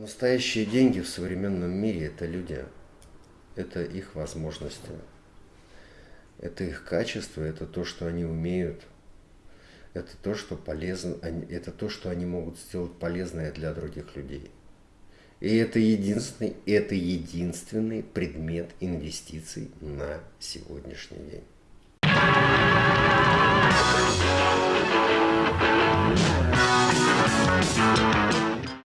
Настоящие деньги в современном мире – это люди, это их возможности, это их качество, это то, что они умеют, это то, что полезно, это то, что они могут сделать полезное для других людей. И это единственный, это единственный предмет инвестиций на сегодняшний день.